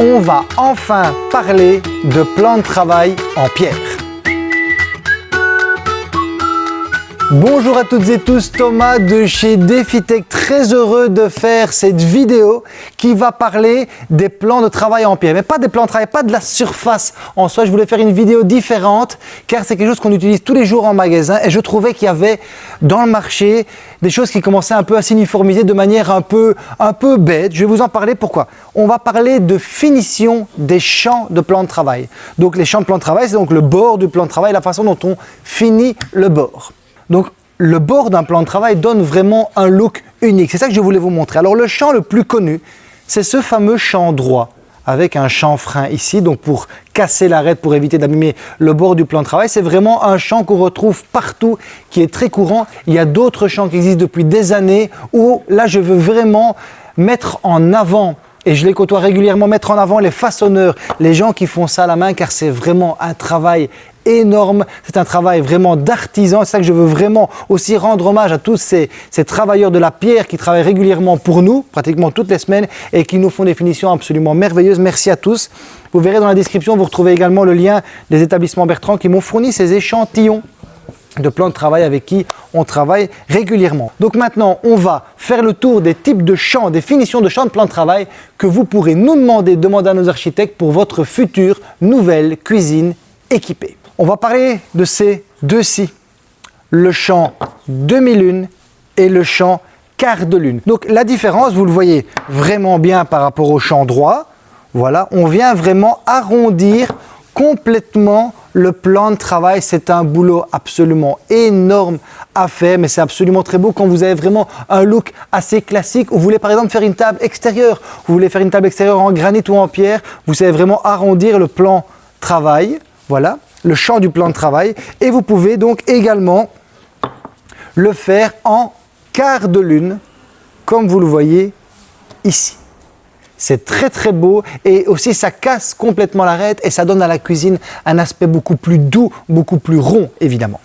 on va enfin parler de plan de travail en pierre. Bonjour à toutes et tous, Thomas de chez DefiTech, très heureux de faire cette vidéo qui va parler des plans de travail en pierre. Mais pas des plans de travail, pas de la surface en soi, je voulais faire une vidéo différente car c'est quelque chose qu'on utilise tous les jours en magasin et je trouvais qu'il y avait dans le marché des choses qui commençaient un peu à s'uniformiser de manière un peu, un peu bête. Je vais vous en parler pourquoi? On va parler de finition des champs de plan de travail. Donc les champs de plan de travail, c'est donc le bord du plan de travail, la façon dont on finit le bord. Donc, le bord d'un plan de travail donne vraiment un look unique. C'est ça que je voulais vous montrer. Alors, le champ le plus connu, c'est ce fameux champ droit avec un chanfrein ici, donc pour casser l'arête, pour éviter d'abîmer le bord du plan de travail. C'est vraiment un champ qu'on retrouve partout, qui est très courant. Il y a d'autres champs qui existent depuis des années où là, je veux vraiment mettre en avant et je les côtoie régulièrement, mettre en avant les façonneurs, les gens qui font ça à la main, car c'est vraiment un travail énorme. C'est un travail vraiment d'artisan. C'est ça que je veux vraiment aussi rendre hommage à tous ces, travailleurs de la pierre qui travaillent régulièrement pour nous, pratiquement toutes les semaines, et qui nous font des finitions absolument merveilleuses. Merci à tous. Vous verrez dans la description, vous retrouvez également le lien des établissements Bertrand qui m'ont fourni ces échantillons de plans de travail avec qui on travaille régulièrement. Donc maintenant, on va faire le tour des types de champs, des finitions de champs de plans de travail que vous pourrez nous demander, demander à nos architectes pour votre future nouvelle cuisine équipée. On va parler de ces deux-ci, le champ demi-lune et le champ quart de lune. Donc la différence, vous le voyez vraiment bien par rapport au champ droit. Voilà, on vient vraiment arrondir complètement le plan de travail. C'est un boulot absolument énorme à faire, mais c'est absolument très beau quand vous avez vraiment un look assez classique. Vous voulez par exemple faire une table extérieure, vous voulez faire une table extérieure en granit ou en pierre, vous savez vraiment arrondir le plan travail. Voilà, le champ du plan de travail. Et vous pouvez donc également le faire en quart de lune, comme vous le voyez ici. C'est très très beau et aussi ça casse complètement l'arête et ça donne à la cuisine un aspect beaucoup plus doux, beaucoup plus rond évidemment.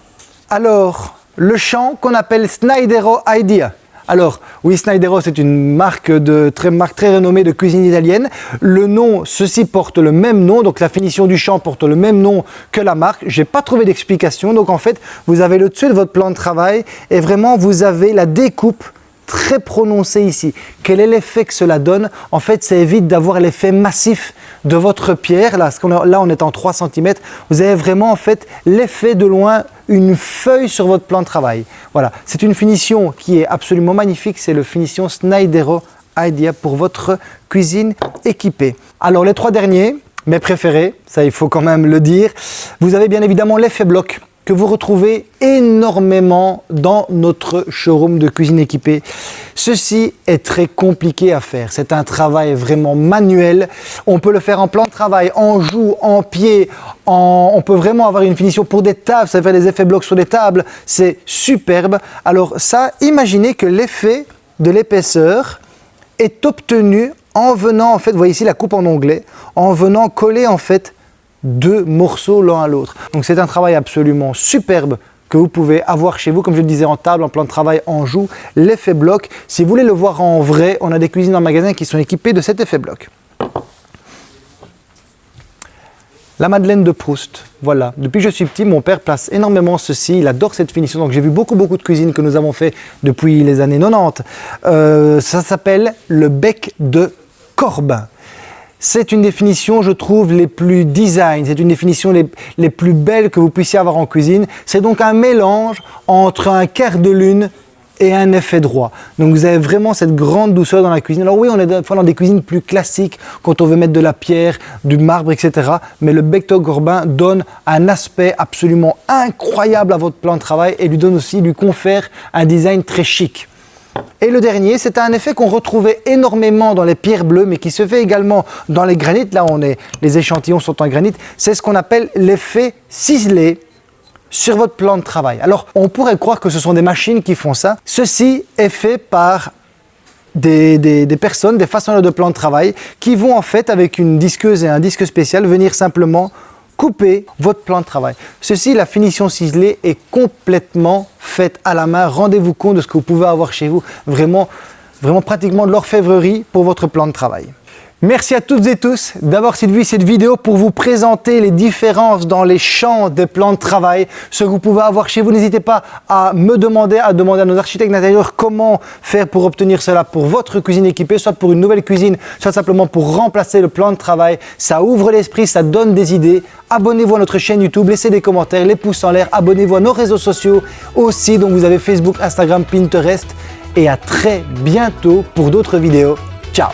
Alors, le champ qu'on appelle Snydero Idea. Alors, oui, Snydero, c'est une marque, de, très, marque très renommée de cuisine italienne. Le nom, ceci porte le même nom, donc la finition du champ porte le même nom que la marque. Je n'ai pas trouvé d'explication, donc en fait, vous avez le dessus de votre plan de travail et vraiment, vous avez la découpe très prononcé ici. Quel est l'effet que cela donne? En fait, ça évite d'avoir l'effet massif de votre pierre. Là, là, on est en 3 cm. Vous avez vraiment en fait l'effet de loin, une feuille sur votre plan de travail. Voilà, c'est une finition qui est absolument magnifique. C'est le finition Snydero Idea pour votre cuisine équipée. Alors, les trois derniers, mes préférés, ça il faut quand même le dire. Vous avez bien évidemment l'effet bloc que vous retrouvez énormément dans notre showroom de cuisine équipée. Ceci est très compliqué à faire. C'est un travail vraiment manuel. On peut le faire en plan de travail, en joue, en pied. On peut vraiment avoir une finition pour des tables. Ça fait des effets blocs sur des tables. C'est superbe. Alors ça, imaginez que l'effet de l'épaisseur est obtenu en venant, en fait, vous voyez ici la coupe en onglet, en venant coller en fait deux morceaux l'un à l'autre. Donc c'est un travail absolument superbe que vous pouvez avoir chez vous, comme je le disais, en table, en plan de travail, en joue, l'effet bloc. Si vous voulez le voir en vrai, on a des cuisines en magasin qui sont équipées de cet effet bloc. La Madeleine de Proust, voilà. Depuis que je suis petit, mon père place énormément ceci, il adore cette finition. Donc j'ai vu beaucoup, beaucoup de cuisines que nous avons fait depuis les années 90. Euh, ça s'appelle le bec de Corbin. C'est une définition, je trouve, les plus design, c'est une définition les, plus belles que vous puissiez avoir en cuisine. C'est donc un mélange entre un quart de lune et un effet droit. Donc vous avez vraiment cette grande douceur dans la cuisine. Alors oui, on est dans des cuisines plus classiques quand on veut mettre de la pierre, du marbre, etc. Mais le Becto Gorbin donne un aspect absolument incroyable à votre plan de travail et lui donne aussi, lui confère un design très chic. Et le dernier, c'est un effet qu'on retrouvait énormément dans les pierres bleues, mais qui se fait également dans les granites. Là, on est, les échantillons sont en granit. C'est ce qu'on appelle l'effet ciselé sur votre plan de travail. Alors, on pourrait croire que ce sont des machines qui font ça. Ceci est fait par des, des, personnes, des façonneurs de plan de travail, qui vont en fait, avec une disqueuse et un disque spécial, venir simplement couper votre plan de travail. Ceci, la finition ciselée est complètement faite à la main. Rendez-vous compte de ce que vous pouvez avoir chez vous. Vraiment, vraiment pratiquement de l'orfèvrerie pour votre plan de travail. Merci à toutes et tous d'avoir suivi cette vidéo pour vous présenter les différences dans les champs des plans de travail, ce que vous pouvez avoir chez vous. N'hésitez pas à me demander, à demander à nos architectes d'intérieur comment faire pour obtenir cela pour votre cuisine équipée, soit pour une nouvelle cuisine, soit simplement pour remplacer le plan de travail. Ça ouvre l'esprit, ça donne des idées. Abonnez-vous à notre chaîne YouTube, laissez des commentaires, les pouces en l'air, abonnez-vous à nos réseaux sociaux aussi. Donc vous avez Facebook, Instagram, Pinterest. Et à très bientôt pour d'autres vidéos. Ciao